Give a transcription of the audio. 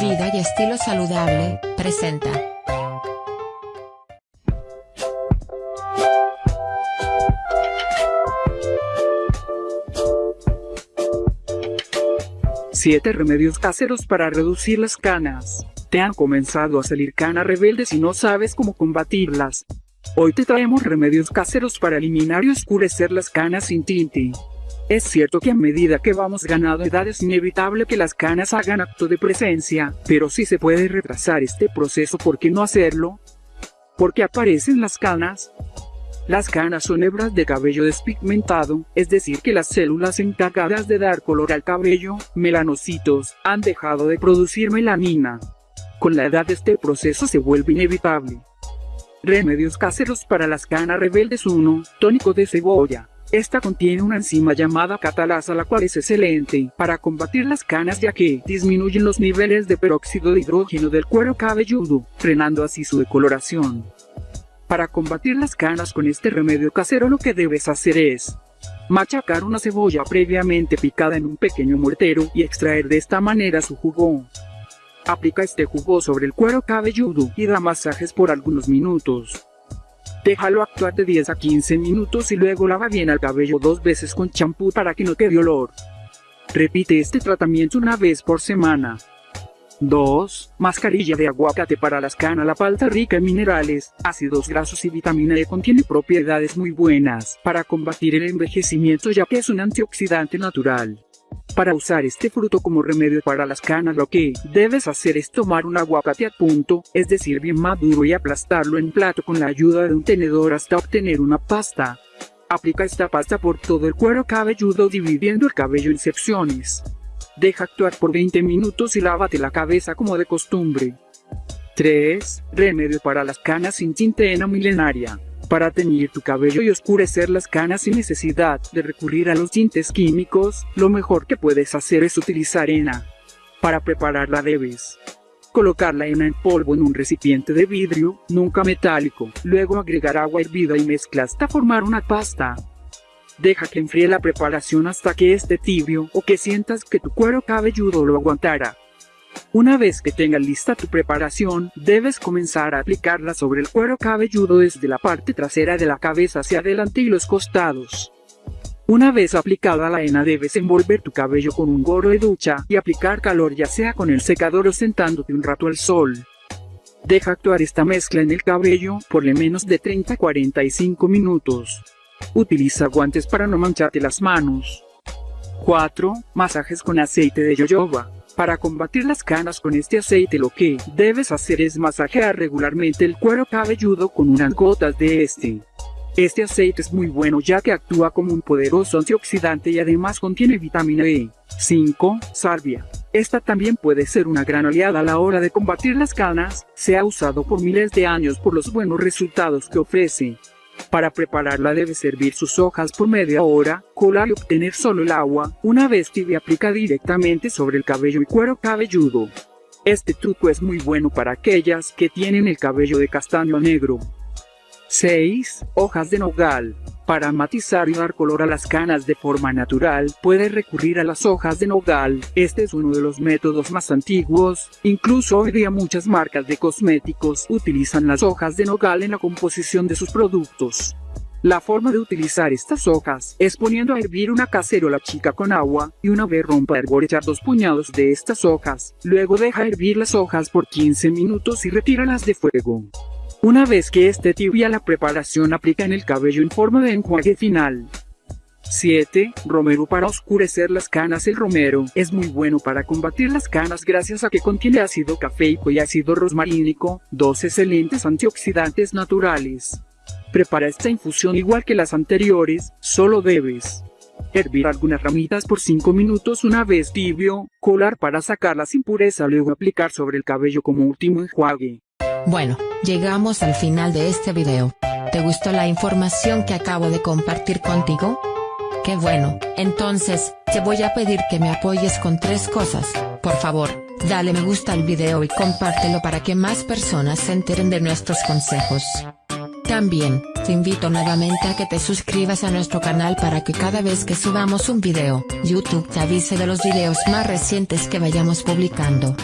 Vida y estilo saludable, presenta. Siete remedios caseros para reducir las canas. Te han comenzado a salir canas rebeldes y no sabes cómo combatirlas. Hoy te traemos remedios caseros para eliminar y oscurecer las canas sin tinte. Es cierto que a medida que vamos ganando edad es inevitable que las canas hagan acto de presencia, pero si se puede retrasar este proceso, ¿por qué no hacerlo? ¿Por qué aparecen las canas? Las canas son hebras de cabello despigmentado, es decir que las células encargadas de dar color al cabello, melanocitos, han dejado de producir melanina. Con la edad este proceso se vuelve inevitable. Remedios caseros para las canas rebeldes 1. Tónico de cebolla. Esta contiene una enzima llamada catalasa la cual es excelente para combatir las canas ya que disminuyen los niveles de peróxido de hidrógeno del cuero cabelludo, frenando así su decoloración. Para combatir las canas con este remedio casero lo que debes hacer es machacar una cebolla previamente picada en un pequeño mortero y extraer de esta manera su jugo. Aplica este jugo sobre el cuero cabelludo y da masajes por algunos minutos. Déjalo actuar de 10 a 15 minutos y luego lava bien el cabello dos veces con champú para que no quede olor. Repite este tratamiento una vez por semana. 2. Mascarilla de aguacate para las canas. La palta rica en minerales, ácidos grasos y vitamina E contiene propiedades muy buenas para combatir el envejecimiento ya que es un antioxidante natural. Para usar este fruto como remedio para las canas lo que debes hacer es tomar un aguacate a punto, es decir bien maduro y aplastarlo en plato con la ayuda de un tenedor hasta obtener una pasta. Aplica esta pasta por todo el cuero cabelludo dividiendo el cabello en secciones. Deja actuar por 20 minutos y lávate la cabeza como de costumbre. 3. Remedio para las canas sin tintena milenaria para teñir tu cabello y oscurecer las canas sin necesidad de recurrir a los tintes químicos, lo mejor que puedes hacer es utilizar henna. Para prepararla debes colocar la henna en polvo en un recipiente de vidrio, nunca metálico, luego agregar agua hervida y mezcla hasta formar una pasta. Deja que enfríe la preparación hasta que esté tibio o que sientas que tu cuero cabelludo lo aguantará. Una vez que tengas lista tu preparación, debes comenzar a aplicarla sobre el cuero cabelludo desde la parte trasera de la cabeza hacia adelante y los costados. Una vez aplicada la henna debes envolver tu cabello con un gorro de ducha y aplicar calor ya sea con el secador o sentándote un rato al sol. Deja actuar esta mezcla en el cabello por lo menos de 30 a 45 minutos. Utiliza guantes para no mancharte las manos. 4. Masajes con aceite de jojoba. Para combatir las canas con este aceite lo que debes hacer es masajear regularmente el cuero cabelludo con unas gotas de este. Este aceite es muy bueno ya que actúa como un poderoso antioxidante y además contiene vitamina E. 5. Salvia. Esta también puede ser una gran aliada a la hora de combatir las canas, se ha usado por miles de años por los buenos resultados que ofrece. Para prepararla debe servir sus hojas por media hora, colar y obtener solo el agua, una vez tibia aplica directamente sobre el cabello y cuero cabelludo. Este truco es muy bueno para aquellas que tienen el cabello de castaño negro. 6. Hojas de nogal. Para matizar y dar color a las canas de forma natural, puedes recurrir a las hojas de nogal. Este es uno de los métodos más antiguos. Incluso hoy día muchas marcas de cosméticos utilizan las hojas de nogal en la composición de sus productos. La forma de utilizar estas hojas es poniendo a hervir una cacerola chica con agua, y una vez rompa hervor echar dos puñados de estas hojas, luego deja hervir las hojas por 15 minutos y retíralas de fuego. Una vez que esté tibia la preparación aplica en el cabello en forma de enjuague final. 7. Romero para oscurecer las canas El romero es muy bueno para combatir las canas gracias a que contiene ácido cafeico y ácido rosmarínico, dos excelentes antioxidantes naturales. Prepara esta infusión igual que las anteriores, solo debes hervir algunas ramitas por 5 minutos una vez tibio, colar para sacar las impurezas luego aplicar sobre el cabello como último enjuague. Bueno, llegamos al final de este video. ¿Te gustó la información que acabo de compartir contigo? Qué bueno, entonces, te voy a pedir que me apoyes con tres cosas. Por favor, dale me gusta al video y compártelo para que más personas se enteren de nuestros consejos. También, te invito nuevamente a que te suscribas a nuestro canal para que cada vez que subamos un video, YouTube te avise de los videos más recientes que vayamos publicando.